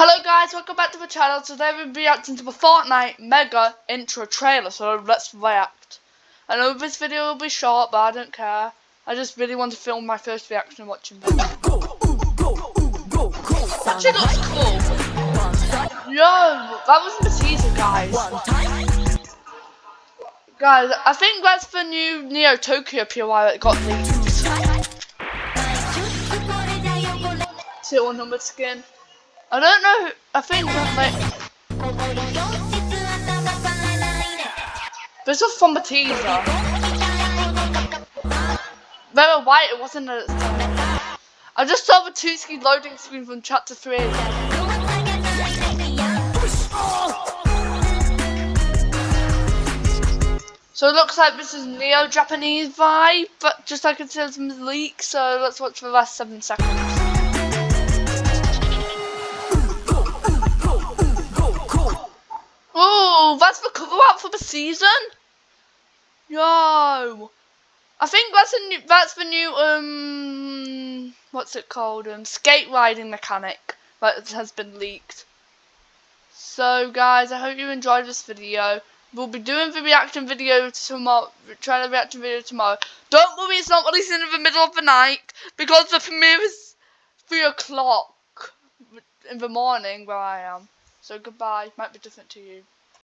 Hello guys, welcome back to the channel. Today we'll be reacting to the Fortnite Mega Intro trailer, so let's react. I know this video will be short, but I don't care. I just really want to film my first reaction watching this. Actually looks cool. Yo, that wasn't the teaser, guys. Guys, I think that's the new Neo Tokyo POI that got leaked. Serial number skin. I don't know. I think like this was from the teaser. Were white. It wasn't a. I just saw the two ski loading screen from chapter three. So it looks like this is neo-Japanese vibe, but just like it says in the leak, so let's watch the last seven seconds. Oh, that's the cover art for the season. Yo, I think that's a new. That's the new um. What's it called? Um, skate riding mechanic that has been leaked. So guys, I hope you enjoyed this video. We'll be doing the reaction video tomorrow. Trying to reaction video tomorrow. Don't worry, it's not releasing in the middle of the night because the premiere is three o'clock in the morning where I am. So goodbye. Might be different to you.